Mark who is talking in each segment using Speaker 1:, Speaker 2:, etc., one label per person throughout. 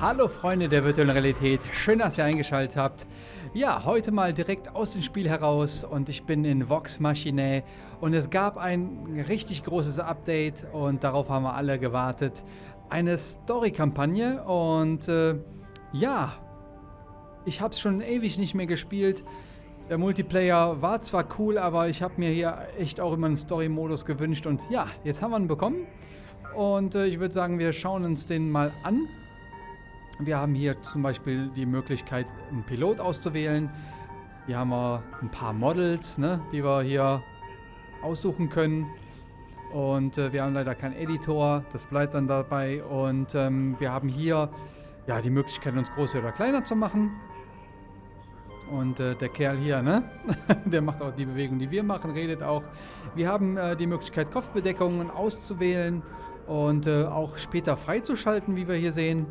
Speaker 1: Hallo Freunde der virtuellen Realität, schön, dass ihr eingeschaltet habt. Ja, heute mal direkt aus dem Spiel heraus und ich bin in Vox Machinae und es gab ein richtig großes Update und darauf haben wir alle gewartet. Eine Story-Kampagne und äh, ja, ich habe es schon ewig nicht mehr gespielt. Der Multiplayer war zwar cool, aber ich habe mir hier echt auch immer einen Story-Modus gewünscht und ja, jetzt haben wir ihn bekommen. Und äh, ich würde sagen, wir schauen uns den mal an. Wir haben hier zum Beispiel die Möglichkeit, einen Pilot auszuwählen. Hier haben wir ein paar Models, ne, die wir hier aussuchen können. Und äh, wir haben leider keinen Editor, das bleibt dann dabei. Und ähm, wir haben hier ja, die Möglichkeit, uns größer oder kleiner zu machen. Und äh, der Kerl hier, ne? der macht auch die Bewegung, die wir machen, redet auch. Wir haben äh, die Möglichkeit, Kopfbedeckungen auszuwählen und äh, auch später freizuschalten, wie wir hier sehen.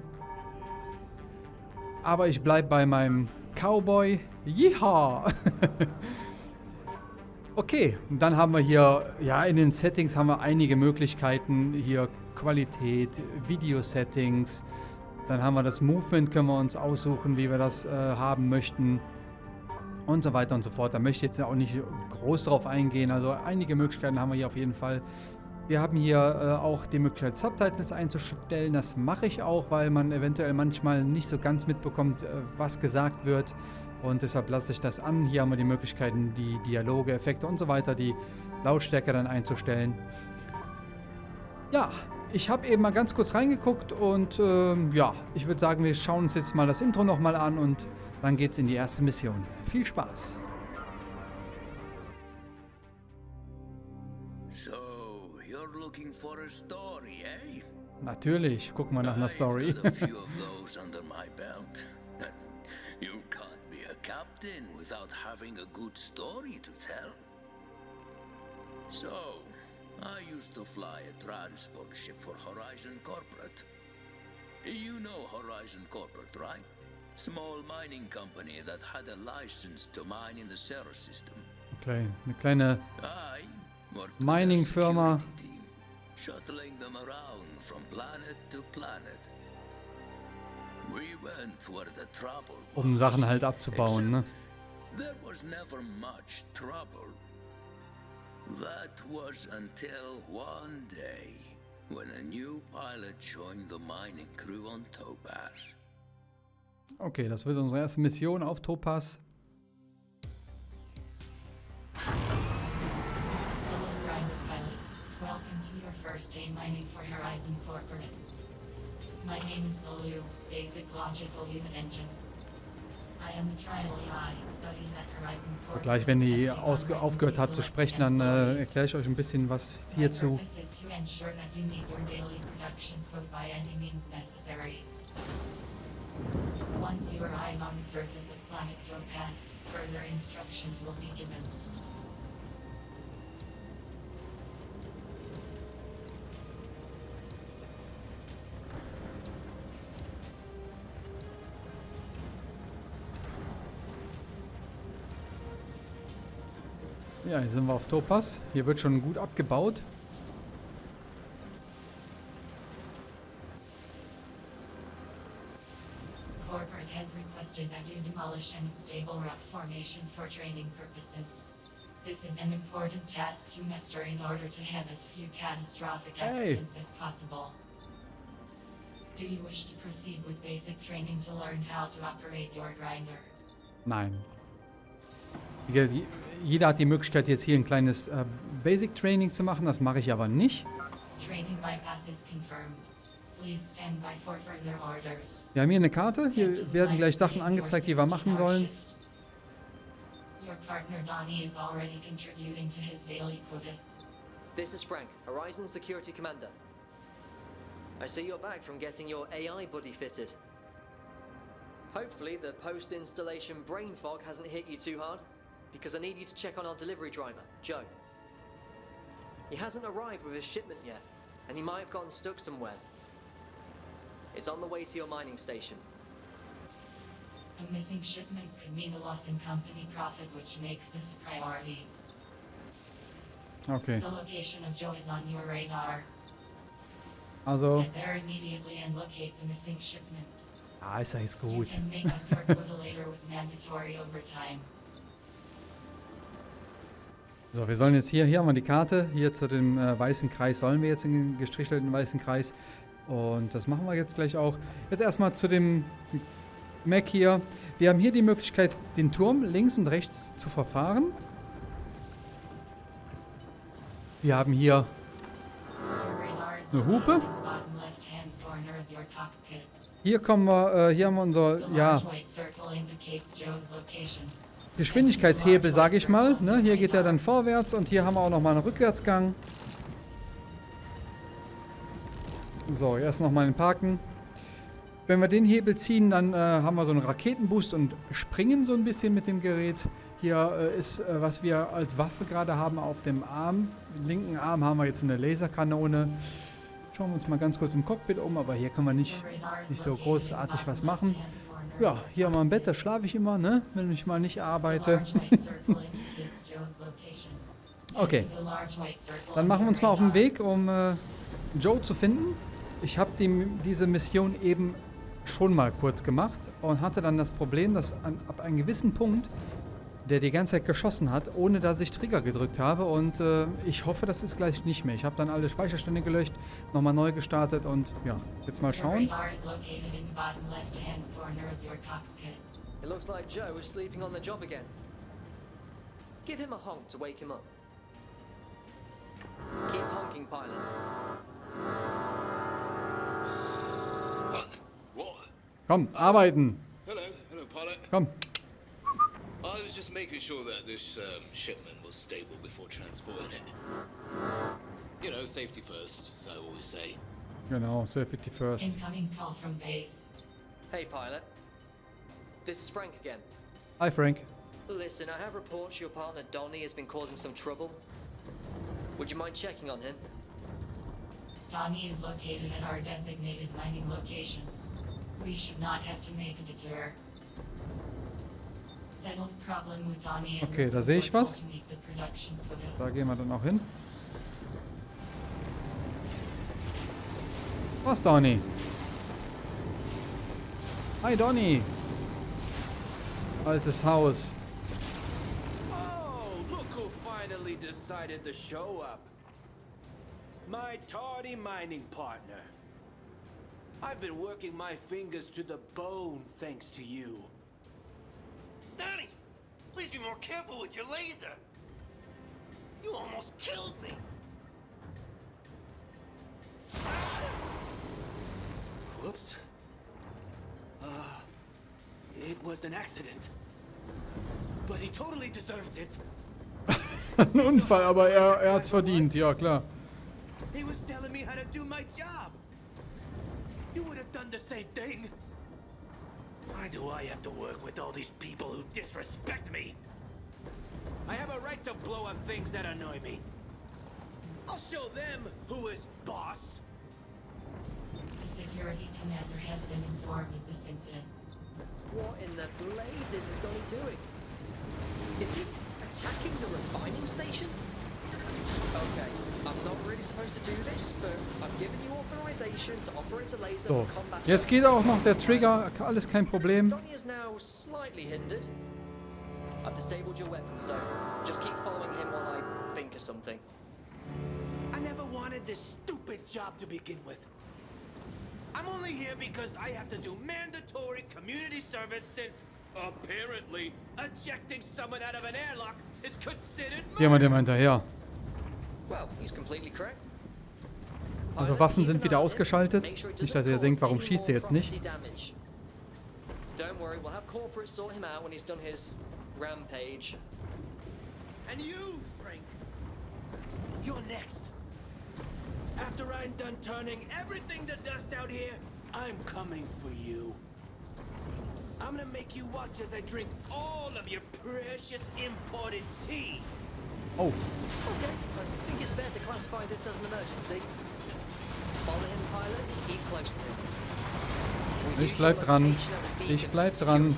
Speaker 1: Aber ich bleibe bei meinem Cowboy. Yeehaw! okay, dann haben wir hier, ja, in den Settings haben wir einige Möglichkeiten. Hier Qualität, Video-Settings. Dann haben wir das Movement, können wir uns aussuchen, wie wir das äh, haben möchten. Und so weiter und so fort. Da möchte ich jetzt auch nicht groß drauf eingehen. Also einige Möglichkeiten haben wir hier auf jeden Fall. Wir haben hier äh, auch die Möglichkeit, Subtitles einzustellen. Das mache ich auch, weil man eventuell manchmal nicht so ganz mitbekommt, äh, was gesagt wird. Und deshalb lasse ich das an. Hier haben wir die Möglichkeiten, die Dialoge, Effekte und so weiter, die Lautstärke dann einzustellen. Ja, ich habe eben mal ganz kurz reingeguckt und äh, ja, ich würde sagen, wir schauen uns jetzt mal das Intro nochmal an und dann geht's in die erste Mission. Viel Spaß!
Speaker 2: Looking for a story, eh?
Speaker 1: Natürlich, guck mal nach einer Story.
Speaker 2: you can't be a captain without having a good story to tell. So, I used to fly a transport ship for Horizon Corporate. You know Horizon Corporate, right? Small mining company that had a license to mine in the Ceres system.
Speaker 1: Okay, eine kleine Mining-Firma.
Speaker 2: Shuttling them around from planet to planet. We went where the trouble
Speaker 1: was, um Sachen halt abzubauen, ne?
Speaker 2: There was never much trouble. That was until one day when a new pilot joined the mining crew on Topaz.
Speaker 1: Okay, das wird unsere erste Mission auf Topaz.
Speaker 3: First day mining for Horizon Corporate. My name is Baloo, Basic Logical Unit Engine. Corporate.
Speaker 1: Gleich, wenn die aufgehört hat zu sprechen, dann äh, erkläre ich euch ein bisschen was hierzu. Once you arrive on the surface of planet Topaz, further instructions will be given. Ja, hier sind wir auf Topaz. Hier wird schon gut abgebaut. Corporate has requested that you demolish an unstable rock formation for training purposes. This is an important task to master in order to have as few catastrophic accidents hey. as possible. Do you wish to proceed with basic training to learn how to operate your grinder? Nein. Jeder hat die Möglichkeit, jetzt hier ein kleines äh, Basic Training zu machen. Das mache ich aber nicht. Wir haben hier eine Karte. Hier werden gleich Sachen angezeigt, die wir machen sollen.
Speaker 4: This is Frank, Horizon Security Commander. I see you're back from getting your AI buddy fitted. Hopefully the post-installation brain fog hasn't hit you too hard because I need you to check on our delivery driver, Joe. He hasn't arrived with his shipment yet, and he might have gotten stuck somewhere. It's on the way to your mining station.
Speaker 3: A missing shipment could mean a loss in company profit, which makes this a priority.
Speaker 1: Okay.
Speaker 3: The location of Joe is on your radar.
Speaker 1: Also.
Speaker 3: Get there immediately and locate the missing shipment.
Speaker 1: Ah, ist ja jetzt
Speaker 3: You can make up your quota later with mandatory overtime.
Speaker 1: So, wir sollen jetzt hier, hier haben wir die Karte. Hier zu dem äh, weißen Kreis sollen wir jetzt in den gestrichelten weißen Kreis. Und das machen wir jetzt gleich auch. Jetzt erstmal zu dem Mac hier. Wir haben hier die Möglichkeit, den Turm links und rechts zu verfahren. Wir haben hier Eine Hupe? Hier kommen wir, äh, hier haben wir unser, ja, Geschwindigkeitshebel, sage ich mal. Ne? Hier geht er dann vorwärts und hier haben wir auch nochmal einen Rückwärtsgang. So, erst nochmal den Parken. Wenn wir den Hebel ziehen, dann äh, haben wir so einen Raketenboost und springen so ein bisschen mit dem Gerät. Hier äh, ist, äh, was wir als Waffe gerade haben auf dem Arm. Im linken Arm haben wir jetzt eine Laserkanone. Schauen wir uns mal ganz kurz im Cockpit um, aber hier können wir nicht nicht so großartig was machen. Ja, hier wir ein Bett, da schlafe ich immer, ne? Wenn ich mal nicht arbeite. Okay. Dann machen wir uns mal auf den. Weg, um äh, Joe zu finden. Ich habe diese Mission eben schon mal kurz gemacht und hatte dann das Problem, dass an, ab einem gewissen Punkt der die ganze Zeit geschossen hat, ohne dass ich Trigger gedrückt habe. Und äh, ich hoffe, das ist gleich nicht mehr. Ich habe dann alle Speicherstände gelöscht, nochmal neu gestartet und ja, jetzt mal schauen.
Speaker 3: radar is located in the bottom left-hand corner of your cockpit.
Speaker 4: It looks like Joe is sleeping on the job again. Give him a honk to wake him up. Keep honking, pilot.
Speaker 5: What?
Speaker 1: Komm, arbeiten.
Speaker 5: Hello, hello, pilot.
Speaker 1: Komm.
Speaker 5: I was just making sure that this um, shipment was stable before transporting it. You know, safety first, as I always say.
Speaker 1: Genau, Safety First.
Speaker 3: Incoming call from base.
Speaker 4: Hey, pilot. This is Frank again.
Speaker 1: Hi Frank.
Speaker 4: Listen, I have reports your partner Donnie has been causing some trouble. Would you mind checking on him?
Speaker 3: Donnie is located at our designated mining location. We should not have to make a detour.
Speaker 1: Okay, da sehe ich was. Da gehen wir dann auch hin. Was, Donny? Hi, Donny. Altes Haus.
Speaker 6: Oh, look who finally decided to show up. My tardy mining partner. I've been working my fingers to the bone thanks to you.
Speaker 7: Donnie, please be more careful with your laser. You almost killed me.
Speaker 6: Whoops. Uh, it was an accident. But he totally deserved it.
Speaker 1: Ein Unfall, aber er, er hat's verdient, ja klar.
Speaker 6: He was telling me how to do my job. You would have done the same thing. Why do I have to work with all these people who disrespect me? I have a right to blow up things that annoy me. I'll show them who is boss.
Speaker 3: The security commander has been informed of this incident.
Speaker 4: What in the blazes is Donnie doing? Is he attacking the refining station? Okay, I'm not really supposed to do this, but I've given you authorization to operate a laser
Speaker 1: So,
Speaker 4: combat
Speaker 1: jetzt geht
Speaker 4: purposes.
Speaker 1: auch noch der Trigger, alles kein Problem.
Speaker 4: Donnie is now slightly hindered. I've disabled your weapon, so just keep following him while I think of something.
Speaker 6: I never wanted this stupid job to begin with. I'm only here because I have to do mandatory community service since, apparently, ejecting someone out of an airlock is considered
Speaker 1: Jemand
Speaker 6: murder.
Speaker 1: immer hinterher.
Speaker 4: Well, he's completely correct.
Speaker 1: Also
Speaker 4: Pilot,
Speaker 1: Waffen
Speaker 4: keep
Speaker 1: sind wieder
Speaker 4: eye on him.
Speaker 1: ausgeschaltet.
Speaker 4: Make sure it
Speaker 1: Nicht,
Speaker 4: doesn't
Speaker 1: dass ihr
Speaker 4: cause
Speaker 1: denkt, warum schießt er jetzt nicht?
Speaker 4: Don't worry, we'll have corporate sort him out when he's done his rampage.
Speaker 6: And you, Frank, you're next. After I'm done turning everything to dust out here, I'm coming for you. I'm gonna make you watch as I drink all of your precious imported tea.
Speaker 1: Oh,
Speaker 4: Okay, I think it's fair to classify this as an emergency. Follow him, pilot. Keep close to him. We'll
Speaker 1: Ich
Speaker 4: use
Speaker 1: bleib dran. Ich bleib
Speaker 4: for
Speaker 1: dran.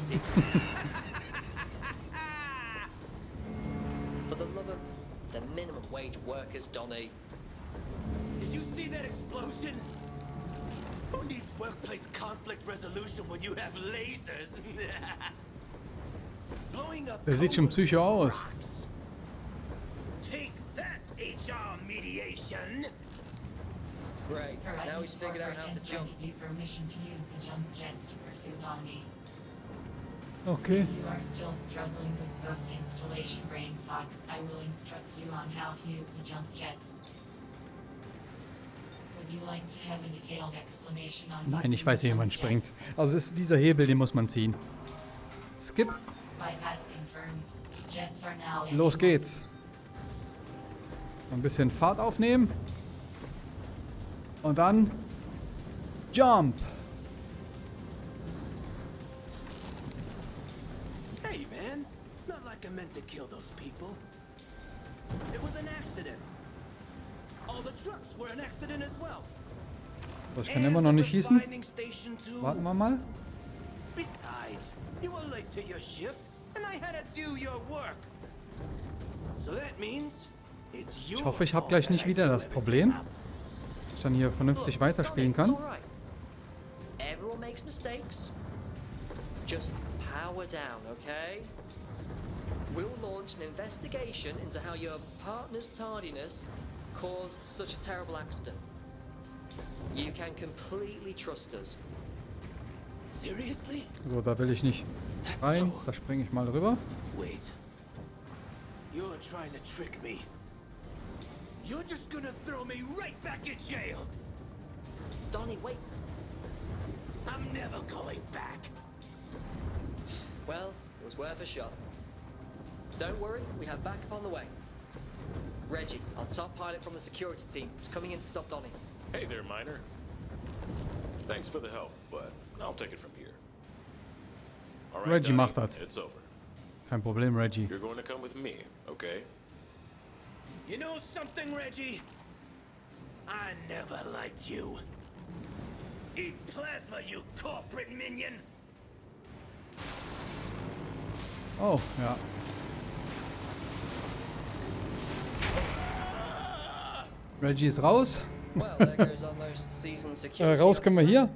Speaker 4: For the love of the minimum wage workers, Donny.
Speaker 6: Did you see that explosion? Who needs workplace conflict resolution when you have lasers? Blowing up
Speaker 1: Der sieht schon psycho aus.
Speaker 4: Great. Now he's
Speaker 3: Horizon
Speaker 4: figured out how to jump.
Speaker 3: permission to use the jump jets to pursue Donnie.
Speaker 1: Okay.
Speaker 3: If you are still struggling with post-installation brain fog, I will instruct you on how to use the jump jets. Would you like to have a detailed explanation on
Speaker 1: Nein, ich weiß, wie man springt. Also es ist dieser Hebel, den muss man ziehen. Skip.
Speaker 3: Bypass confirmed. Jets are now
Speaker 1: Los geht's. Ein bisschen Fahrt aufnehmen. Und dann Jump.
Speaker 6: Hey, man. Not like I meant to kill those people. It was an accident. All the trucks were an accident as well.
Speaker 1: Das kann immer noch nicht schießen. Warten wir mal.
Speaker 6: Besides, you were late to your shift, and I had to do your work. So that means it's your
Speaker 1: Ich hoffe, ich habe gleich nicht wieder das Problem,
Speaker 6: up.
Speaker 1: Ich dann hier vernünftig weiterspielen kann.
Speaker 4: Just power down, okay? We'll launch an investigation into how your partner's tardiness caused such a terrible accident. You can completely trust us.
Speaker 6: Seriously?
Speaker 1: So, da will ich nicht rein. Da springe ich mal rüber.
Speaker 6: Wait. You're trying to trick me. You're just gonna throw me right back in jail.
Speaker 4: Donnie, wait.
Speaker 6: I'm never going back.
Speaker 4: Well, it was worth a shot. Don't worry, we have backup on the way. Reggie, our top pilot from the security team, is coming in to stop Donnie.
Speaker 8: Hey there, Miner. Thanks for the help, but I'll take it from here. All right,
Speaker 1: Reggie
Speaker 8: Donnie,
Speaker 1: macht das.
Speaker 8: It's over.
Speaker 1: Kein Problem, Reggie.
Speaker 8: You're going to come with me, okay?
Speaker 6: You know something, Reggie? I never liked you. Eat plasma, you corporate minion!
Speaker 1: Oh, ja. Reggie ist raus. Äh, raus können wir hier.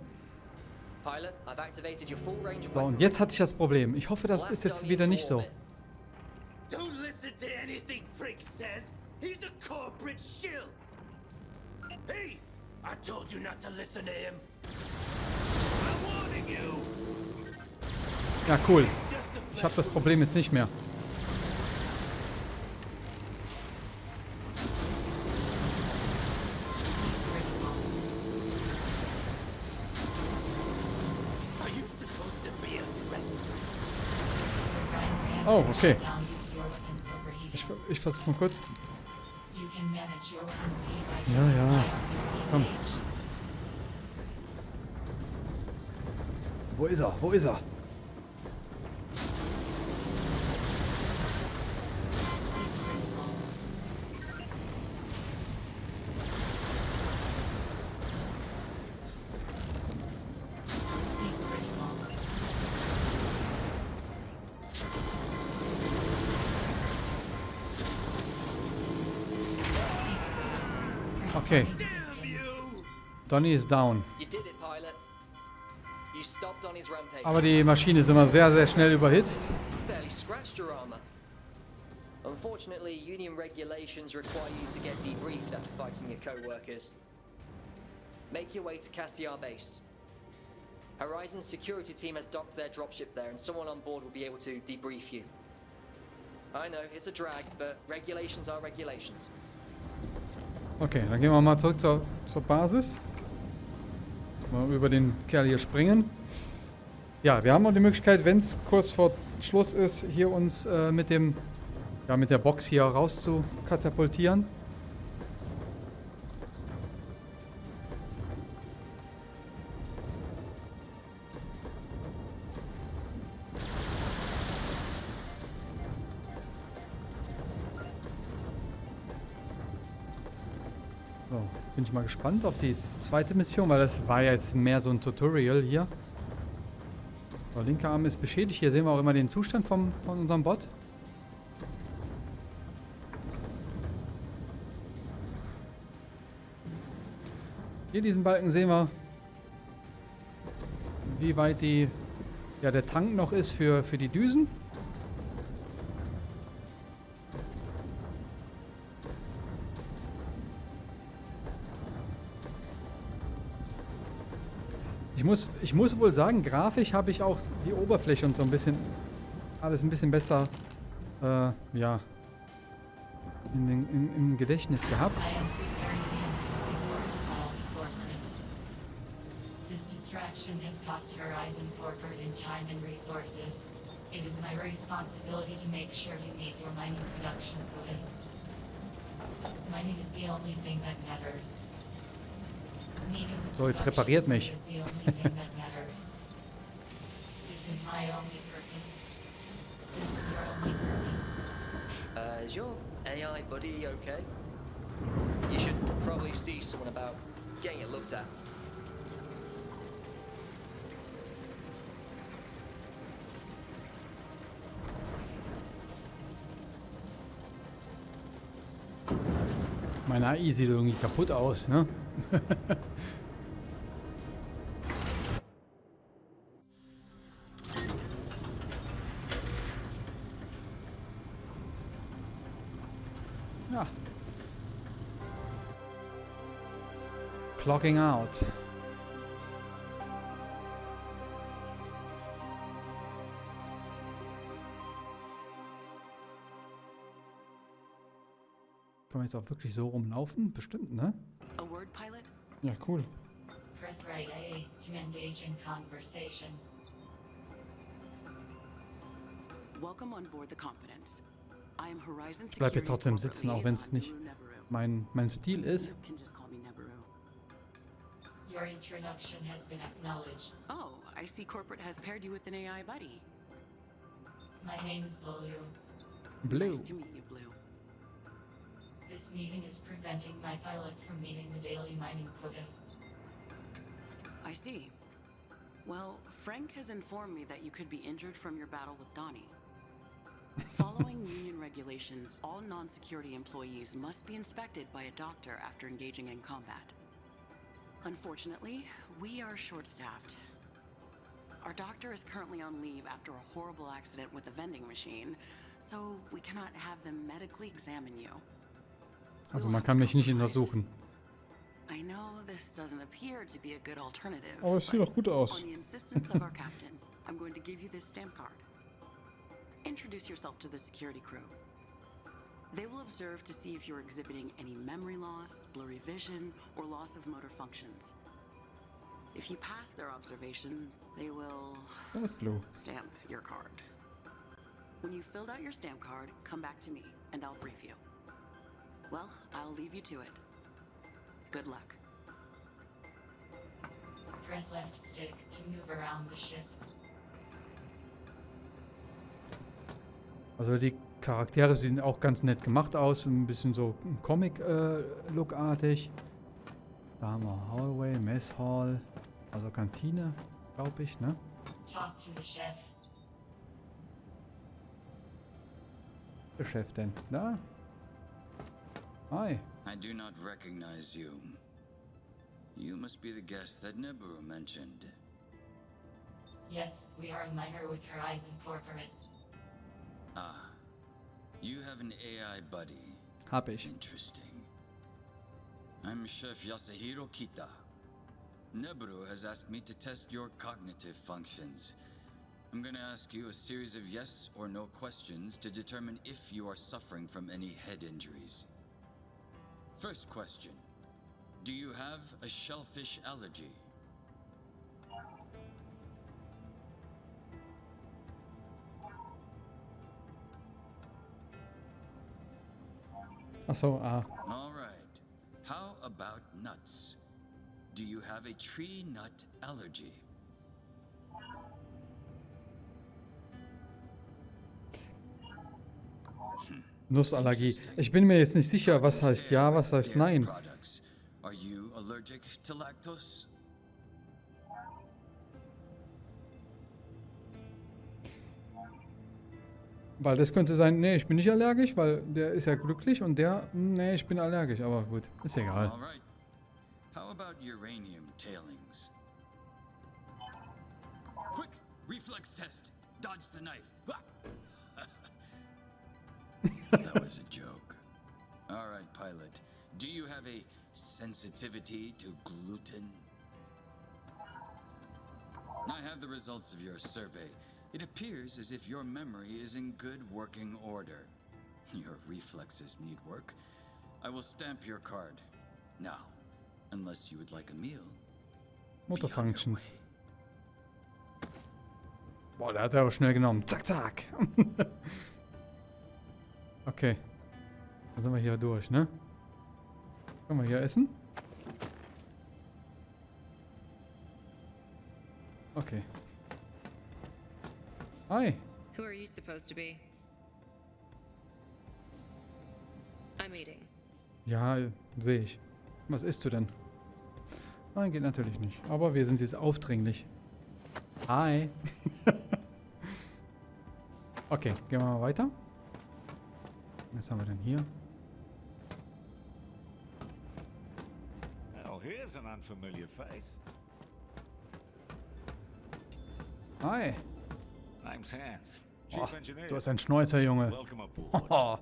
Speaker 4: Pilot, I've activated your full range of
Speaker 1: So, und
Speaker 4: weapons.
Speaker 1: jetzt hatte ich das Problem. Ich hoffe, das ist jetzt wieder nicht so.
Speaker 6: Told you not to listen to him. I'm warning you.
Speaker 1: Ja, cool. Ich habe
Speaker 6: flesh
Speaker 1: das. Problem jetzt nicht mehr. Oh, okay. Ich, ich versuche mal kurz. Ja, ja. Komm. Wo ist er? Wo ist er? Okay,
Speaker 6: Damn you!
Speaker 1: Donny ist down. Aber die Maschine ist immer sehr, sehr schnell überhitzt.
Speaker 4: Unfortunately, union regulations require you to get debriefed after fighting your co-workers. Make your way to Cassiar base. Horizon's security team has docked their dropship there, and someone on board will be able to debrief you. I know, it's a drag, but regulations are regulations.
Speaker 1: Okay, dann gehen wir mal zurück zur, zur Basis. Mal über den Kerl hier springen. Ja, wir haben auch die Möglichkeit, wenn es kurz vor Schluss ist, hier uns äh, mit dem, ja, mit der Box hier raus zu katapultieren. So, bin ich mal gespannt auf die zweite Mission, weil das war ja jetzt mehr so ein Tutorial hier. So, linker Arm ist beschädigt. Hier sehen wir auch immer den Zustand vom, von unserem Bot. Hier diesen Balken sehen wir. wie weit die, ja, der Tank noch ist für, für die Düsen. Muss, ich muss wohl sagen, grafisch habe ich auch die Oberfläche und so ein bisschen, alles ein bisschen besser, äh, ja, in den, in, im Gedächtnis gehabt.
Speaker 3: It is my responsibility to make sure you meet your mining production quota. Mining is the only thing that matters.
Speaker 1: So, jetzt repariert mich.
Speaker 4: Uh, is your AI buddy okay? You should probably see someone about getting it looked at.
Speaker 1: Meine AI sieht irgendwie kaputt aus, ne? ja. Clocking out. Kann man jetzt auch wirklich so rumlaufen? Bestimmt, ne? Ja, cool.
Speaker 3: Press right A to engage in conversation.
Speaker 9: Welcome on board the Confidence. I am Horizon
Speaker 1: Ich bleib jetzt trotzdem sitzen, auch wenn es nicht mein, mein Stil ist.
Speaker 9: You can just call me Nebaru.
Speaker 3: Your introduction has been acknowledged.
Speaker 9: Oh, I see corporate has paired you with an AI buddy.
Speaker 3: My name is Blue.
Speaker 1: Blue.
Speaker 9: Nice to meet you, Blue.
Speaker 3: This meeting is preventing my pilot from meeting the daily mining quota.
Speaker 9: I see. Well, Frank has informed me that you could be injured from your battle with Donnie. Following union regulations, all non-security employees must be inspected by a doctor after engaging in combat. Unfortunately, we are short-staffed. Our doctor is currently on leave after a horrible accident with a vending machine, so we cannot have them medically examine you.
Speaker 1: Also man kann mich nicht untersuchen. Aber es sieht doch gut aus.
Speaker 9: I'm going to give you this stamp card. Introduce yourself to the security crew. They will observe to see if you're exhibiting any memory loss, blurry vision, or loss of motor functions. If you pass their observations, they will
Speaker 1: ist Blue.
Speaker 9: stamp your card. When you filled out your stamp card, come back to me and I'll brief you. Well, I'll leave you to it. Good luck.
Speaker 3: Press left stick to move around the ship.
Speaker 1: Also die Charaktere sehen auch ganz nett gemacht aus. Ein bisschen so Comic-Look-artig. da haben wir Hallway, Mess Hall. Also Kantine, glaube ich, ne?
Speaker 3: Talk to the chef.
Speaker 1: Der Chef denn? Da? Hi.
Speaker 10: I do not recognize you. You must be the guest that Nibiru mentioned.
Speaker 3: Yes, we are a miner with Horizon Corporate.
Speaker 10: Ah, you have an AI buddy.
Speaker 1: Hab ich.
Speaker 10: Interesting. I'm Chef Yasuhiro Kita. Neburu has asked me to test your cognitive functions. I'm gonna ask you a series of yes or no questions to determine if you are suffering from any head injuries. First question Do you have a shellfish allergy?
Speaker 1: Achso, ah.
Speaker 10: All right. How about nuts? Do you have a tree nut allergy?
Speaker 1: Nussallergie. Ich bin mir jetzt nicht sicher, was heißt ja, was heißt nein. Weil das könnte sein, nee, ich bin nicht allergisch, weil der ist ja glücklich und der, nee, ich bin allergisch. Aber gut, ist egal.
Speaker 10: How about uranium tailings? Reflex test. Dodge the knife. That was a joke. All right, pilot. Do you have a sensitivity to gluten? I have the results of your survey. It appears as if your memory is in good working order. Your reflexes need work. I will stamp your card. Now, unless you would like a meal.
Speaker 1: Motor Functions. Boah, der hat er auch schnell genommen. Zack, zack. okay. Dann sind wir hier durch, ne? Können wir hier essen? Okay. Hi.
Speaker 11: Who are you supposed to be? I'm eating.
Speaker 1: Ja, sehe ich. Was isst du denn? Nein, geht natürlich nicht. Aber wir sind jetzt aufdringlich. Hi. okay, gehen wir mal weiter. Was haben wir denn hier?
Speaker 12: Well, here's an unfamiliar face.
Speaker 1: Hi.
Speaker 12: Name's Hans. Chief
Speaker 1: Oh,
Speaker 12: engineer.
Speaker 1: du hast einen Schnäuzer, Junge.
Speaker 12: Welcome aboard.
Speaker 1: Oh,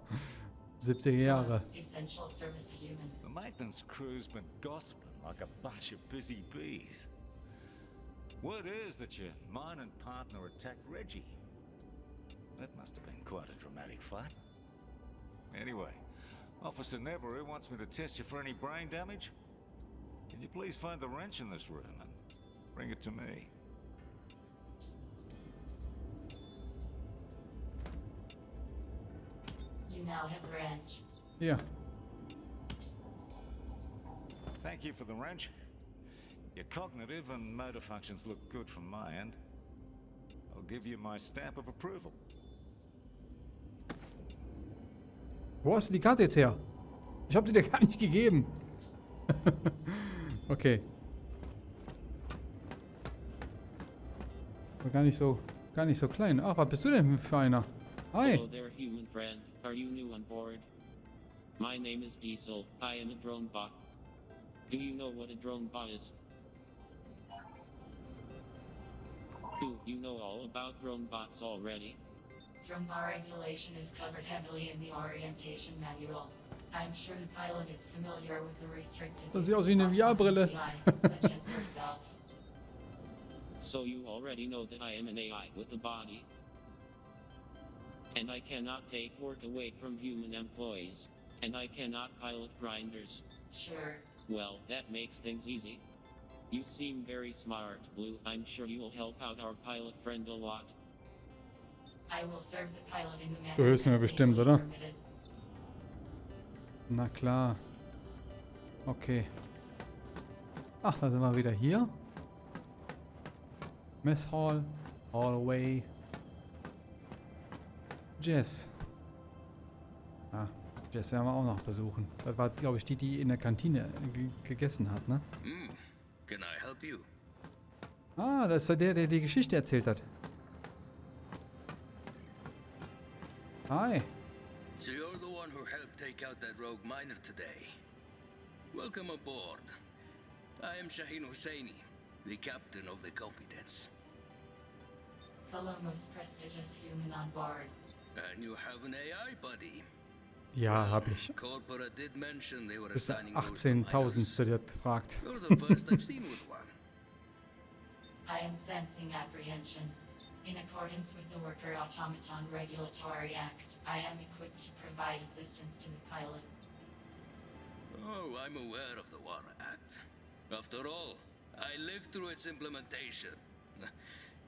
Speaker 1: 70er Jahre.
Speaker 3: Essential service human.
Speaker 12: The maintenance crew's been gossiping like a bunch of busy bees. Word is that your mining partner attacked Reggie. That must have been quite a dramatic fight. Anyway, Officer Neberu wants me to test you for any brain damage. Can you please find the wrench in this room and bring it to me?
Speaker 3: You now have the
Speaker 1: wrench. Yeah.
Speaker 12: Thank you for the wrench. Your cognitive and motor functions look good from my end. I'll give you my stamp of approval.
Speaker 1: Wo hast du die Karte jetzt her? Ich habe die dir gar nicht gegeben. okay. War gar nicht so, gar nicht so klein. Ach, was bist du denn für einer? Hi.
Speaker 13: Hello there, human friend. Are you new on board? My name is Diesel. I am a drone bot. Do you know what a drone bot is? Do you know all about drone bots already?
Speaker 3: Drum bar regulation is covered heavily in the orientation manual. I'm sure the pilot is familiar with the restricted
Speaker 1: Das sieht aus wie eine VR-Brille.
Speaker 3: such as yourself.
Speaker 13: So you already know that I am an AI with a body. And I cannot take work away from human employees. And I cannot pilot grinders.
Speaker 3: Sure.
Speaker 13: Well, that makes things easy. You seem very smart, Blue. I'm sure you will help out our pilot friend a lot.
Speaker 1: Du hörst mir bestimmt, oder? Na klar. Okay. Ach, da sind wir wieder hier. Mess Hall. Hallway. Jess. Ah, Jess werden wir auch noch besuchen. Das war, glaube ich, die, die in der Kantine ge gegessen hat, ne?
Speaker 2: Hmm. Can I help you?
Speaker 1: Ah, das ist der, der die Geschichte erzählt hat. Hi.
Speaker 2: So you're the one who helped take out that rogue miner today. Welcome aboard. I am Shaheen Husseini, the captain of the Competence.
Speaker 3: Hello, most prestigious human on board.
Speaker 2: And you have an AI buddy.
Speaker 1: Ja, hab ich.
Speaker 2: Corporate did mention they were
Speaker 1: ist
Speaker 2: assigning
Speaker 1: 18.000. der fragt.
Speaker 2: You're the first I've seen with one.
Speaker 3: I am sensing apprehension. In accordance with the Worker Automaton Regulatory Act, I am equipped to provide assistance to the pilot.
Speaker 2: Oh, I'm aware of the War Act. After all, I lived through its implementation.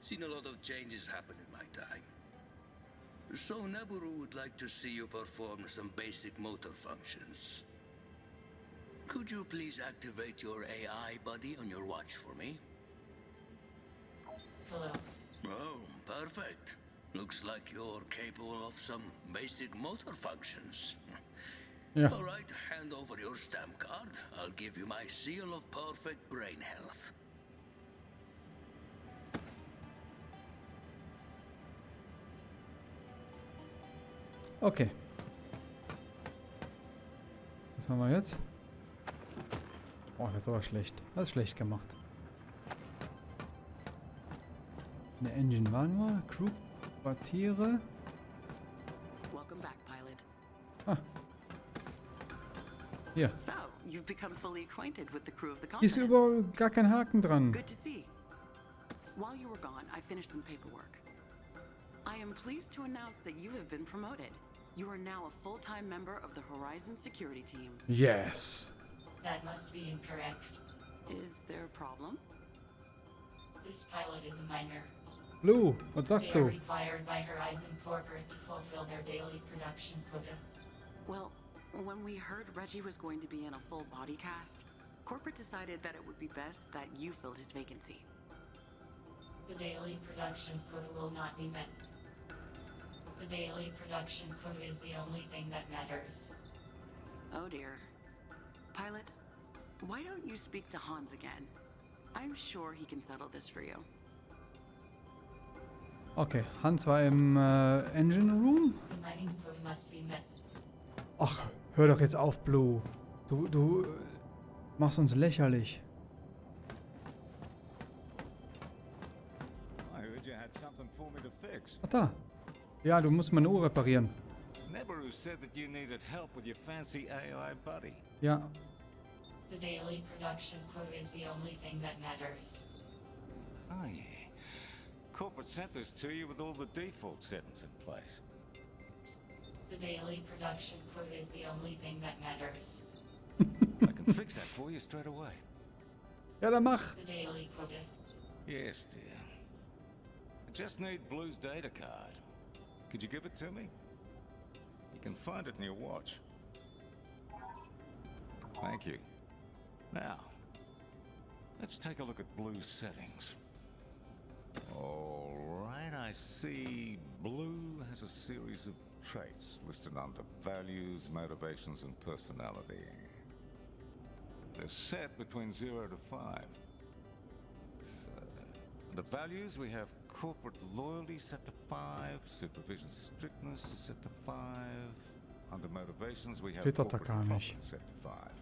Speaker 2: Seen a lot of changes happen in my time. So Neburu would like to see you perform some basic motor functions. Could you please activate your AI buddy on your watch for me?
Speaker 3: Hello.
Speaker 2: Oh, perfect. Looks like you're capable of some basic motor functions.
Speaker 1: Ja.
Speaker 2: All right, hand over your stamp card. I'll give you my seal of perfect brain health.
Speaker 1: Okay. Was haben wir jetzt? Oh, das ist aber schlecht. Das ist schlecht gemacht. Eine Engine waren wir. Crew Quartiere.
Speaker 9: Welcome back, pilot.
Speaker 1: Ah. Hier.
Speaker 9: So, you've become fully acquainted with the crew of the
Speaker 1: Hier ist überall gar kein Haken dran.
Speaker 9: Good to see. While you were gone, I finished some paperwork. I am pleased to announce that you have been promoted. You are now a full-time member of the Horizon security team.
Speaker 1: Yes.
Speaker 3: That must be incorrect.
Speaker 9: Is there a problem?
Speaker 3: This pilot is a minor.
Speaker 1: Lou, was sagst
Speaker 3: They are
Speaker 1: du?
Speaker 3: required by Horizon Corporate to fulfill their daily production quota.
Speaker 9: Well, when we heard Reggie was going to be in a full body cast, corporate decided that it would be best that you filled his vacancy.
Speaker 3: The daily production quota will not be met. The daily production quota is the only thing that matters.
Speaker 9: Oh dear. Pilot, why don't you speak to Hans again? I'm sure he can settle this for you.
Speaker 1: Okay, Hans war im äh, Engine Room. Ach, hör doch jetzt auf, Blue. Du, du äh, machst uns lächerlich.
Speaker 12: I heard you had something for me to fix.
Speaker 1: Ach da. Ja, du musst meine Uhr reparieren.
Speaker 12: Neberu said that you needed help with your fancy AI buddy.
Speaker 1: Ja,
Speaker 3: The daily production quota is the only thing that matters.
Speaker 12: Oh, yeah. Corporate sent this to you with all the default settings in place.
Speaker 3: The daily production quota is the only thing that matters.
Speaker 12: I can fix that for you straight away.
Speaker 1: ja, dann mach.
Speaker 3: The daily quota.
Speaker 12: Yes, dear. I just need Blue's data card. Could you give it to me? You can find it in your watch. Thank you. Now, let's take a look at Blue's settings. Alright, I see Blue has a series of traits listed under values, motivations, and personality. They're set between 0 to 5. So, under values, we have corporate loyalty set to 5, supervision strictness set to 5. Under motivations, we have
Speaker 1: Steht doch
Speaker 12: corporate
Speaker 1: gar
Speaker 12: set to 5.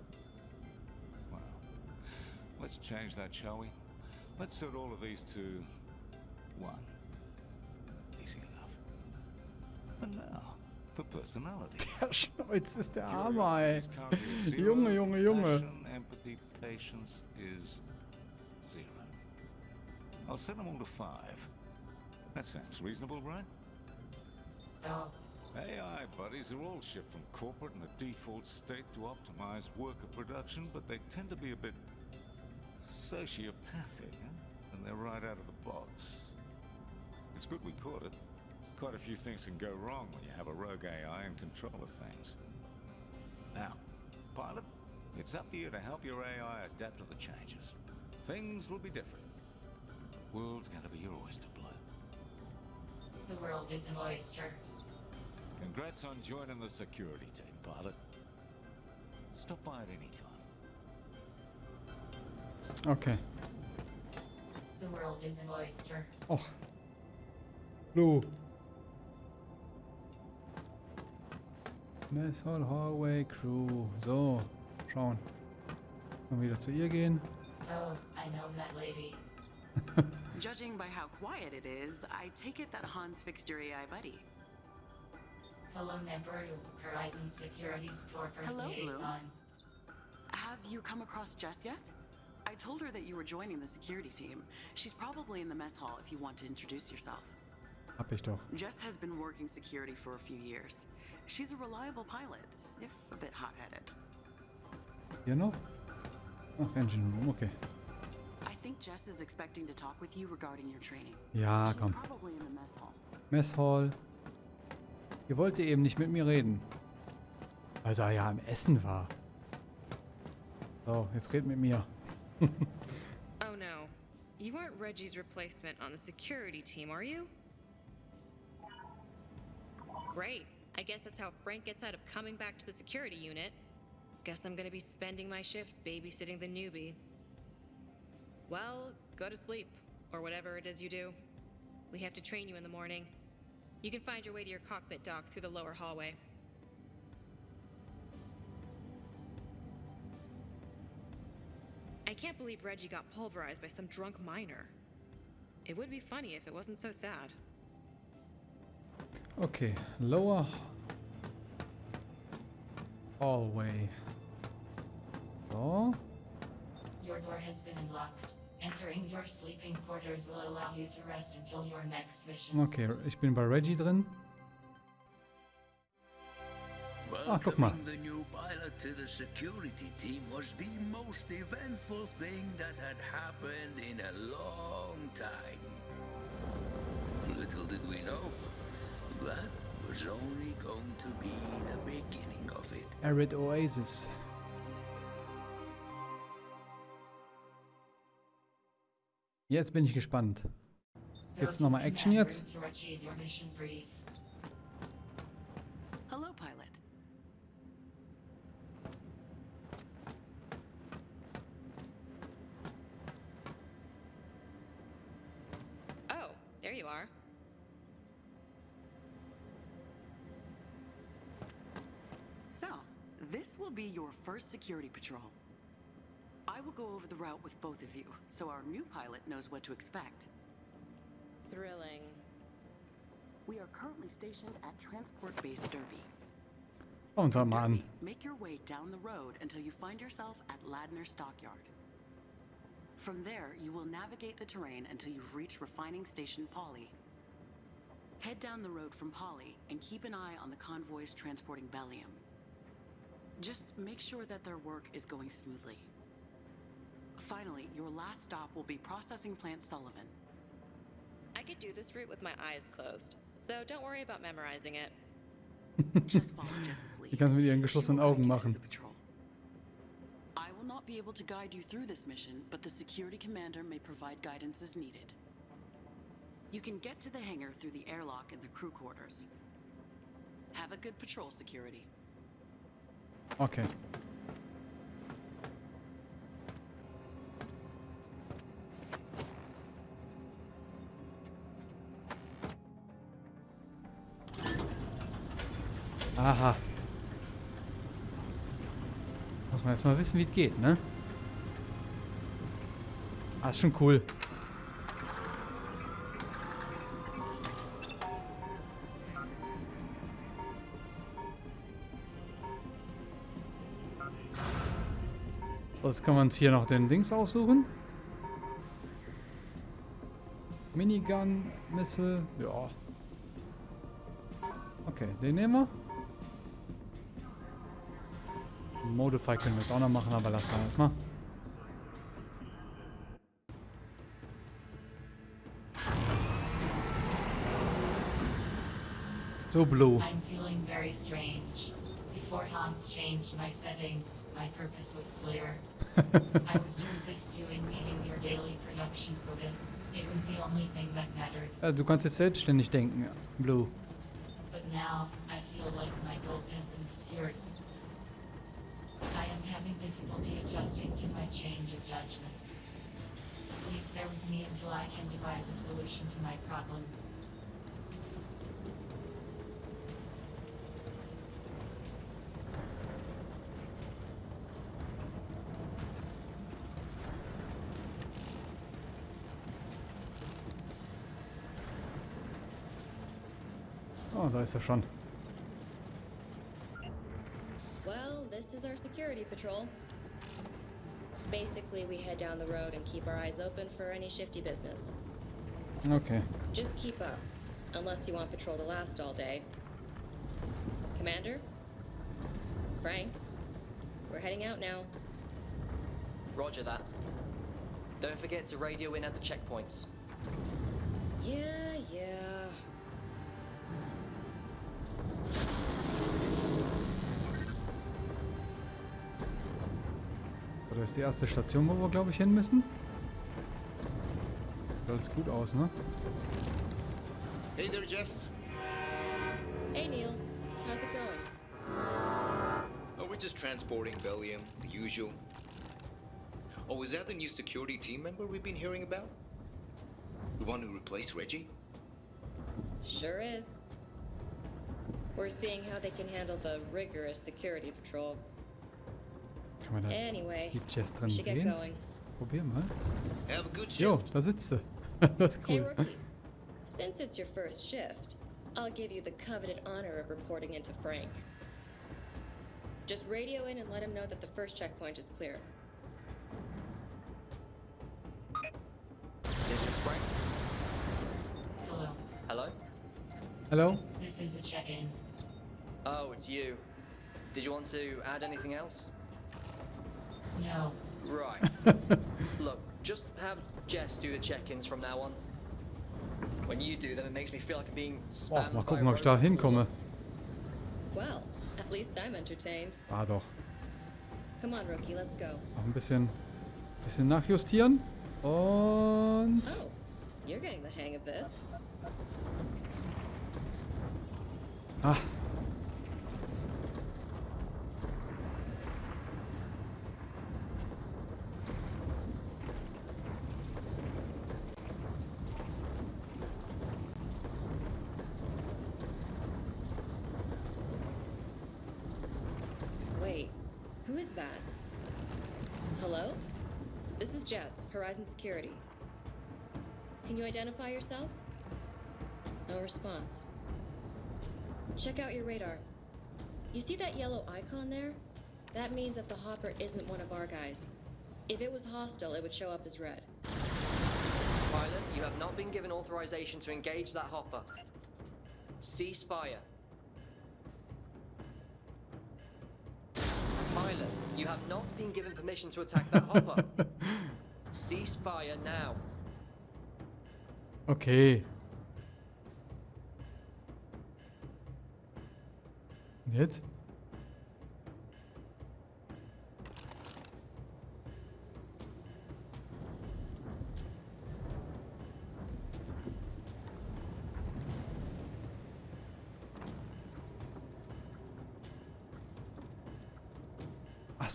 Speaker 12: Well, let's change that, shall we? Let's set all of these to 1. Easy enough. But now, for personality.
Speaker 1: Der Schnäuz ist der Hammer, ey.
Speaker 12: Curiosity is currently at zero.
Speaker 1: Junge, Junge, Junge.
Speaker 12: Passion, empathy, patience is zero. I'll set them all to five. That sounds reasonable, right?
Speaker 3: No.
Speaker 12: AI buddies are all shipped from corporate in a default state to optimize worker production, but they tend to be a bit sociopathic, huh? and they're right out of the box. It's good we caught it. Quite a few things can go wrong when you have a rogue AI in control of things. Now, pilot, it's up to you to help your AI adapt to the changes. Things will be different. The world's going to be your oyster, Blue.
Speaker 3: The world is an oyster.
Speaker 12: Congrats on joining the security team, pilot. Stop by at any time.
Speaker 1: Okay.
Speaker 3: The world is an oyster.
Speaker 1: Och. Lou. Mess Hall Hallway Crew. So, schauen. Mal wieder zu ihr gehen.
Speaker 3: Oh, I know that lady.
Speaker 9: Judging by how quiet it is, I take it that Hans fixed your AI buddy.
Speaker 3: Hello, Neberu, Horizon Securities Corporate
Speaker 9: Hello, Blue.
Speaker 3: Liaison.
Speaker 9: Have you come across Jess yet? I told her that you were joining the security team. She's probably in the mess hall if you want to introduce yourself.
Speaker 1: Hab ich doch.
Speaker 9: Jess has been working security for a few years. She's a reliable pilot, if a bit hot-headed.
Speaker 1: Hier noch? Ach, Engine Room, okay.
Speaker 9: I think Jess is expecting to talk with you regarding your training.
Speaker 1: Ja,
Speaker 9: She's
Speaker 1: komm.
Speaker 9: probably in the mess hall.
Speaker 1: Mess Hall. Ihr wollt eben nicht mit mir reden. Weil er ja am Essen war. So, jetzt red mit mir.
Speaker 11: Oh no. You aren't Reggie's replacement on the security team, are you? Great. I guess that's how Frank gets out of coming back to the security unit. Guess I'm gonna be spending my shift babysitting the newbie. Well, go to sleep, or whatever it is you do. We have to train you in the morning. You can find your way to your cockpit dock through the lower hallway. I can't believe Reggie got pulverized by some drunk miner. It would be funny if it wasn't so sad.
Speaker 1: Okay, lower hallway. Oh.
Speaker 3: Your door has been unlocked. Entering your sleeping quarters will allow you to rest until your next mission.
Speaker 1: Okay, ich bin bei Reggie drin. Ah,
Speaker 2: a long time. Little did we know, that was only going to be the beginning of it.
Speaker 1: Arid Oasis. Jetzt bin ich gespannt. Gibt's nochmal Action jetzt?
Speaker 9: Security patrol. I will go over the route with both of you, so our new pilot knows what to expect.
Speaker 11: Thrilling.
Speaker 9: We are currently stationed at Transport Base Derby.
Speaker 1: Und sag mal an.
Speaker 9: Derby, make your way down the road until you find yourself at Ladner Stockyard. From there, you will navigate the terrain until you've reached Refining Station Polly. Head down the road from Polly and keep an eye on the convoys transporting Bellium. Just make sure that their work is going smoothly. Finally, your last stop will be Processing Plant Sullivan.
Speaker 11: I could do this route with my eyes closed, so don't worry about memorizing it.
Speaker 9: Just follow Jess's lead.
Speaker 1: Die kannst du mit ihren
Speaker 9: She
Speaker 1: geschlossenen
Speaker 9: will
Speaker 1: Augen machen.
Speaker 9: I will not be able to guide you through this mission, but the security commander may provide guidance as needed. You can get to the hangar through the airlock in the crew quarters. Have a good patrol, security.
Speaker 1: Okay. Aha. Muss man erstmal wissen, wie es geht, ne? Ah, ist schon cool. Jetzt kann man uns hier noch den Dings aussuchen. Minigun, Missile, ja. Okay, den nehmen wir. Modify können wir jetzt auch noch machen, aber lassen wir erstmal. So blue.
Speaker 3: Hans changed my settings, my purpose was clear. I was to assist you in meeting your daily production quota. It was the only thing that mattered.
Speaker 1: Ja, du selbstständig denken, Blue.
Speaker 3: But now, I feel like my goals have been obscured. I am having difficulty adjusting to my change of judgment. Please bear with me until I can devise a solution to my problem.
Speaker 1: Oh, da ist er schon.
Speaker 11: Well, this is our security patrol. Basically, we head down the road and keep our eyes open for any shifty business.
Speaker 1: Okay.
Speaker 11: Just keep up, unless you want patrol to last all day. Commander? Frank? We're heading out now.
Speaker 4: Roger that. Don't forget to radio in at the checkpoints.
Speaker 11: Yeah, yeah.
Speaker 1: Ist die erste Station, wo wir, glaube ich, hin müssen. Sieht alles gut aus, ne?
Speaker 5: Hey there, Jess.
Speaker 11: Hey, Neil. How's it going?
Speaker 5: Oh, we're just transporting Bellium, the usual. Oh, is that the new security team member we've been hearing about? The one who replaced Reggie?
Speaker 11: Sure is. We're seeing how they can handle the rigorous security patrol.
Speaker 1: Kann man da
Speaker 11: Anyway,
Speaker 1: die Jess
Speaker 11: we
Speaker 1: drin sehen?
Speaker 11: going.
Speaker 1: Probier mal.
Speaker 5: Have a good shift.
Speaker 1: Jo, da sitzt sie. das ist cool.
Speaker 11: rookie. Since it's your first shift, I'll give you the coveted honor of reporting into Frank. Just radio in and let him know that the first checkpoint is clear.
Speaker 4: This is Frank.
Speaker 3: Hello.
Speaker 4: Hello?
Speaker 1: Hello?
Speaker 3: This is a check-in.
Speaker 4: Oh, it's you. Did you want to add anything else?
Speaker 3: No.
Speaker 4: Right. Look, just have Jess do the check-ins from now on. When you do them, it makes me feel like I'm being
Speaker 1: Boah,
Speaker 4: spammed
Speaker 1: mal
Speaker 4: by
Speaker 1: gucken,
Speaker 4: a
Speaker 1: ob ich da hinkomme.
Speaker 11: Well, at least I'm entertained.
Speaker 1: Ah, doch.
Speaker 11: Come on, rookie, let's go.
Speaker 1: Noch ein bisschen, bisschen nachjustieren. Und...
Speaker 11: Oh, you're getting the hang of this.
Speaker 1: Ah.
Speaker 11: Wait, who is that? Hello? This is Jess, Horizon Security. Can you identify yourself? No response. Check out your radar. You see that yellow icon there? That means that the hopper isn't one of our guys. If it was hostile, it would show up as red.
Speaker 4: Pilot, you have not been given authorization to engage that hopper. Cease fire. Pilot, you have not been given permission to attack that hopper. Cease fire now.
Speaker 1: Okay. Und Jetzt?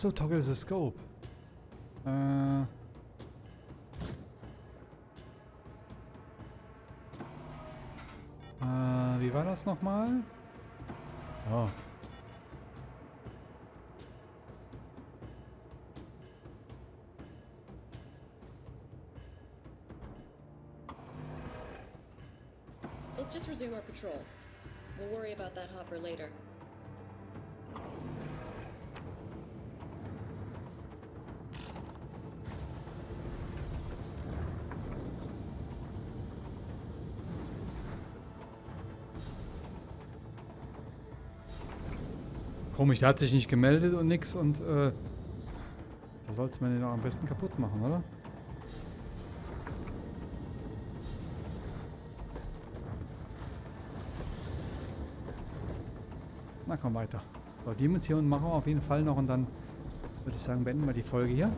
Speaker 1: So, toggle the scope. Äh. Äh, wie war das nochmal? Oh.
Speaker 11: Let's just resume our patrol. We'll worry about that hopper later.
Speaker 1: Komisch, der hat sich nicht gemeldet und nix und äh, da sollte man den auch am besten kaputt machen, oder? Na komm weiter. So, die Mission machen wir auf jeden Fall noch und dann würde ich sagen, beenden wir die Folge hier.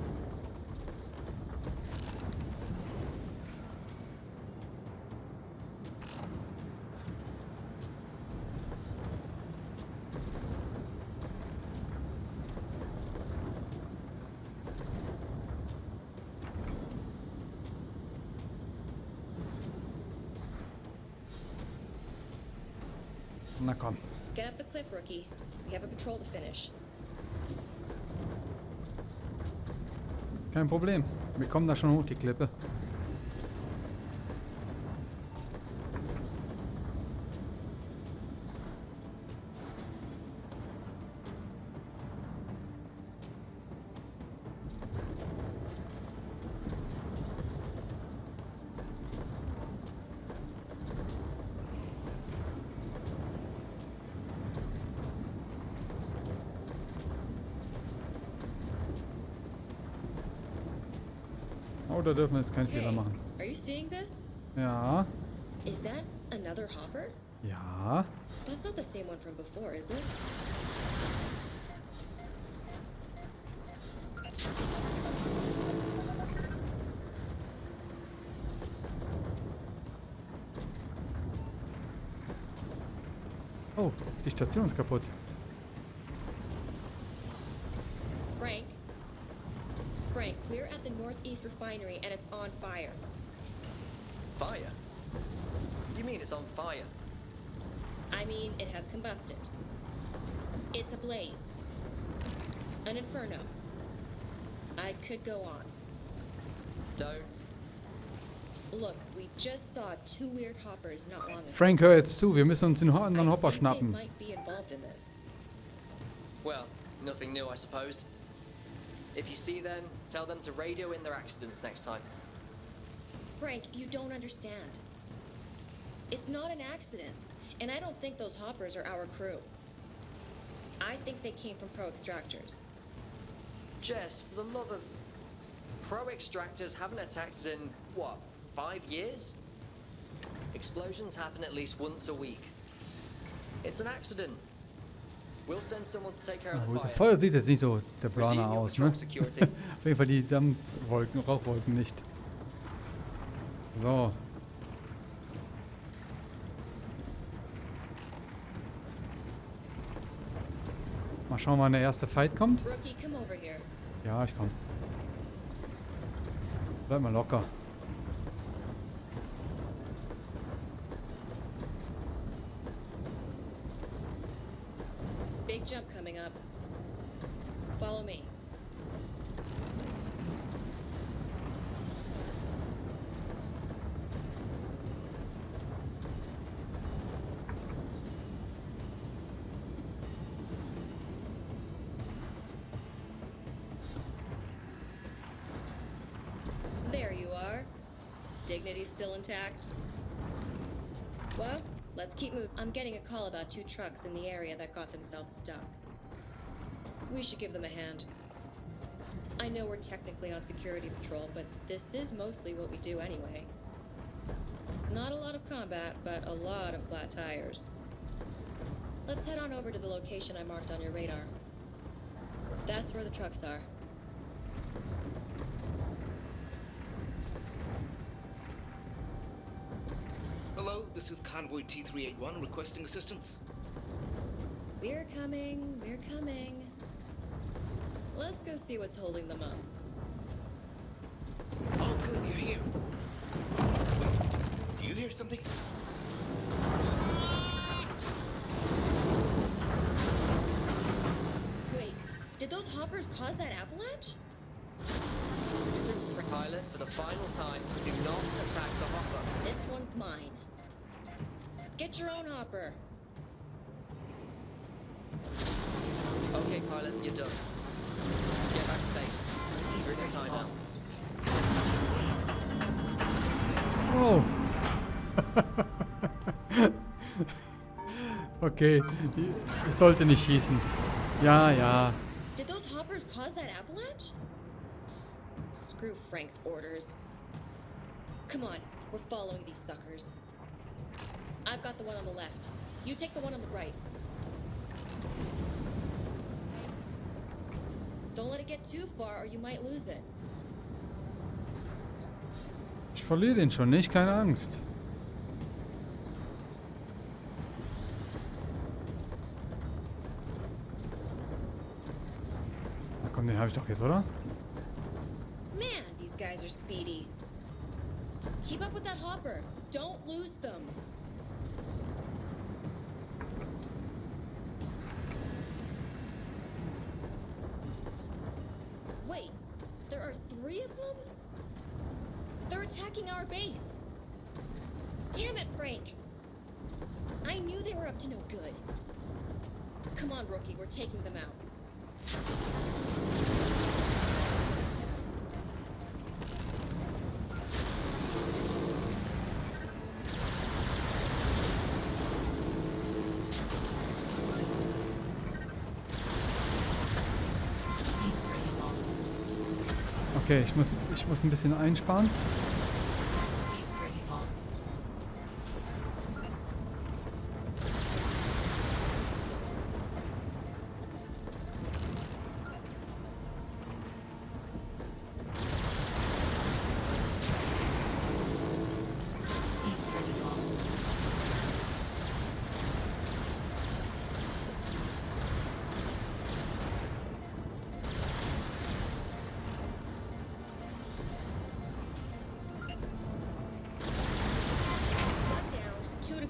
Speaker 1: Na komm.
Speaker 11: Get up the cliff, rookie. We have a patrol to finish.
Speaker 1: Kein Problem. Wir kommen da schon hoch, die Klippe. Dürfen jetzt keinen Fehler machen.
Speaker 11: are you seeing this?
Speaker 1: Ja.
Speaker 11: Is that another hopper?
Speaker 1: Ja.
Speaker 11: That's not the same one from before, is it?
Speaker 1: Oh, die Station ist kaputt.
Speaker 11: Frank? Frank, we're at the Northeast Refinery and it's on fire.
Speaker 4: Fire? You mean it's on fire?
Speaker 11: I mean, it has combusted. It's a blaze. An inferno. I could go on.
Speaker 4: Don't.
Speaker 11: Look, we just saw two weird hoppers not long ago.
Speaker 1: Frank, hör jetzt zu. Wir müssen uns den anderen Hopper
Speaker 11: think they
Speaker 1: schnappen.
Speaker 11: might be involved in this.
Speaker 4: Well, nothing new, I suppose. If you see them, tell them to radio in their accidents next time.
Speaker 11: Frank, you don't understand. It's not an accident, and I don't think those hoppers are our crew. I think they came from Pro Extractors.
Speaker 4: Jess, for the love of... Pro extractors haven't attacked us in, what, five years? Explosions happen at least once a week. It's an accident. We'll send someone to take care of the fire.
Speaker 1: das Feuer sieht jetzt nicht so der
Speaker 4: your
Speaker 1: aus, ne? Auf jeden Fall die Dampfwolken, Rauchwolken nicht. So. Mal schauen, wann der erste Fight kommt.
Speaker 11: Rookie, come over here.
Speaker 1: Ja, ich komm. Bleib mal locker.
Speaker 11: Dignity still intact? Well, let's keep moving. I'm getting a call about two trucks in the area that got themselves stuck. We should give them a hand. I know we're technically on security patrol, but this is mostly what we do anyway. Not a lot of combat, but a lot of flat tires. Let's head on over to the location I marked on your radar. That's where the trucks are.
Speaker 5: Hello, this is Convoy T381 requesting assistance.
Speaker 11: We're coming, we're coming. Let's go see what's holding them up.
Speaker 5: Oh, good, you're here. Wait, do you hear something?
Speaker 11: Wait, did those hoppers cause that avalanche?
Speaker 4: Pilot, for the final time, do not attack the hopper.
Speaker 11: This one's mine. Get your own hopper.
Speaker 4: Okay, pilot, you're done. Get back to base. You're in your time now.
Speaker 1: Oh. okay, ich sollte nicht schießen. Ja, ja.
Speaker 11: Did those hoppers cause that avalanche? Screw Frank's orders. Come on, we're following these suckers. I've got the one on the left. You take the one on the right. Don't let it get too far or you might lose it.
Speaker 1: Ich verliere den schon nicht, keine Angst. Na komm, den habe ich doch jetzt, oder?
Speaker 11: Man, these guys are speedy. Keep up with that hopper. Don't lose them. Wait, there are three of them? They're attacking our base. Damn it, Frank. I knew they were up to no good. Come on, rookie, we're taking them out.
Speaker 1: Okay, ich muss, ich muss ein bisschen einsparen.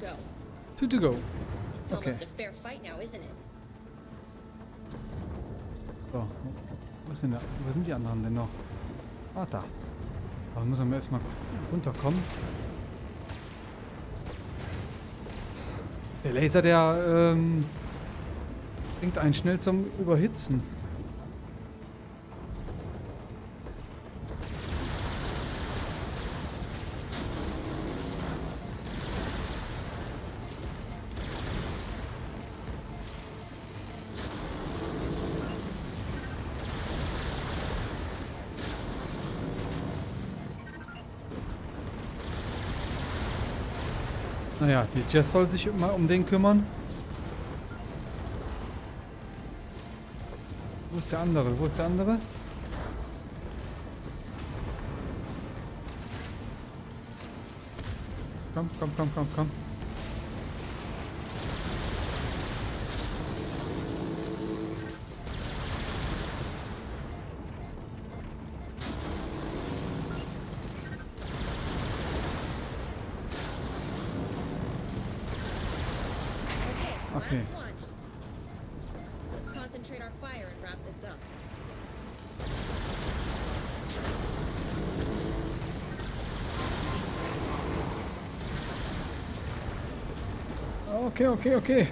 Speaker 11: Two to go.
Speaker 1: Two to go.
Speaker 11: It's
Speaker 1: Okay.
Speaker 11: almost a fair fight now, isn't it?
Speaker 1: So, wo, sind, wo sind die anderen denn noch? Ah, da. Da muss man erstmal runterkommen. Der Laser, der ähm, bringt einen schnell zum Überhitzen. Die Jess soll sich mal um den kümmern. Wo ist der andere? Wo ist der andere? Komm, komm, komm, komm, komm. Okay.
Speaker 11: Let's concentrate our fire and wrap this up.
Speaker 1: Okay, okay, okay.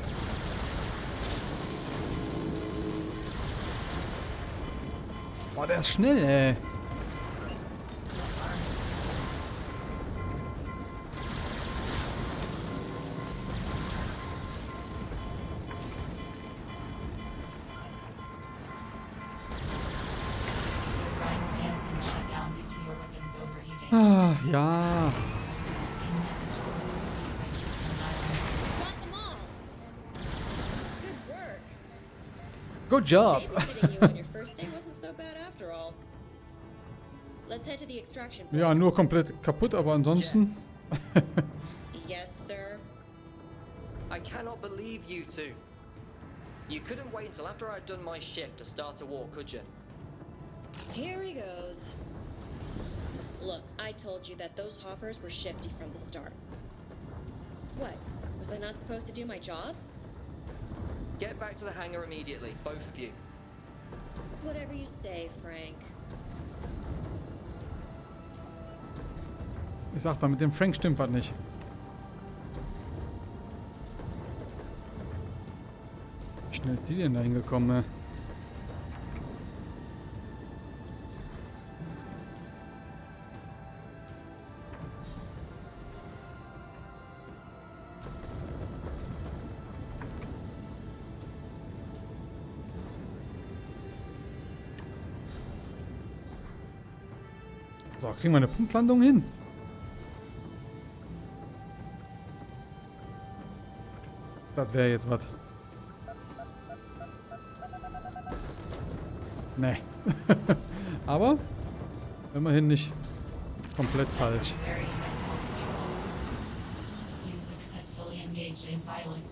Speaker 1: Boah, der ist schnell, ey.
Speaker 11: Extraction point.
Speaker 1: Ja, nur komplett kaputt, aber ansonsten...
Speaker 11: Yes, sir.
Speaker 4: I cannot believe you two. You couldn't wait until after I'd done my shift to start a war, could you?
Speaker 11: Here he goes. Look, I told you that those hoppers were shifty from the start. What? Was I not supposed to do my job?
Speaker 4: Get back to the hangar immediately, both of you.
Speaker 11: Whatever you say, Frank.
Speaker 1: Ich sag da, mit dem Frank stimmt was nicht. Wie schnell ist die denn da hingekommen, ne? Kriegen wir eine Punktlandung hin. Das wäre jetzt was. Nee. Aber immerhin nicht komplett falsch.
Speaker 3: Very You successfully engaged in violent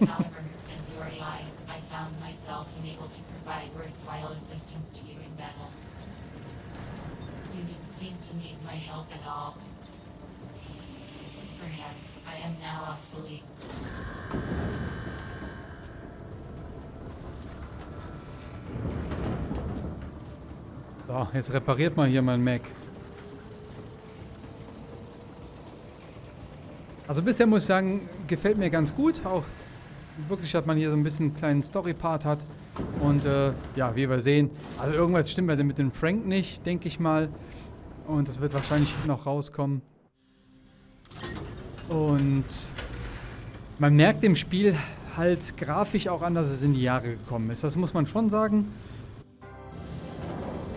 Speaker 3: myself unable to provide worthwhile assistance to you in battle. You didn't seem to need my help at all. Perhaps I am now obsolete.
Speaker 1: So, jetzt repariert mal hier mein Mac. Also bisher muss ich sagen, gefällt mir ganz gut. Auch wirklich, dass man hier so ein bisschen einen kleinen Story-Part hat. Und äh, ja, wie wir sehen, also irgendwas stimmt ja mit dem Frank nicht, denke ich mal. Und das wird wahrscheinlich noch rauskommen. Und man merkt im Spiel halt grafisch auch an, dass es in die Jahre gekommen ist. Das muss man schon sagen.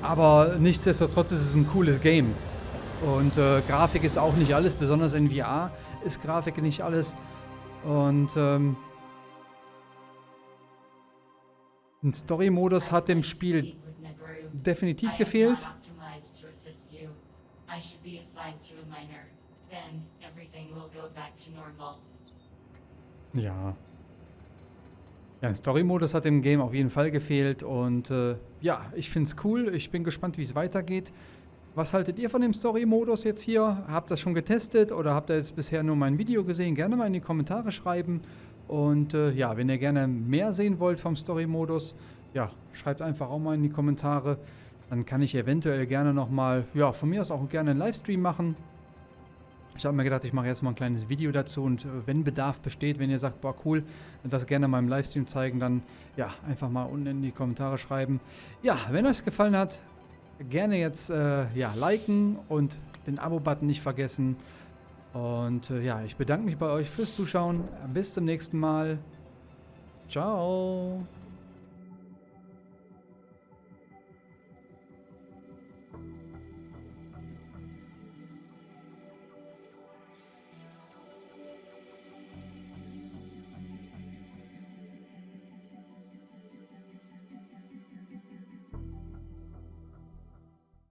Speaker 1: Aber nichtsdestotrotz ist es ein cooles Game. Und äh, Grafik ist auch nicht alles, besonders in VR ist Grafik nicht alles. Und ähm, ein Story-Modus hat dem Spiel definitiv gefehlt. Ja. Ja, ein Story-Modus hat dem Game auf jeden Fall gefehlt. Und äh, ja, ich finde es cool. Ich bin gespannt, wie es weitergeht. Was haltet ihr von dem Story-Modus jetzt hier? Habt ihr das schon getestet oder habt ihr jetzt bisher nur mein Video gesehen? Gerne mal in die Kommentare schreiben. Und äh, ja, wenn ihr gerne mehr sehen wollt vom Story-Modus, ja, schreibt einfach auch mal in die Kommentare. Dann kann ich eventuell gerne nochmal, ja, von mir aus auch gerne einen Livestream machen. Ich habe mir gedacht, ich mache jetzt mal ein kleines Video dazu und äh, wenn Bedarf besteht, wenn ihr sagt, boah cool, das gerne mal im Livestream zeigen, dann ja, einfach mal unten in die Kommentare schreiben. Ja, wenn euch es gefallen hat, gerne jetzt äh, ja, liken und den Abo-Button nicht vergessen. Und äh, ja, ich bedanke mich bei euch fürs Zuschauen. Bis zum nächsten Mal. Ciao.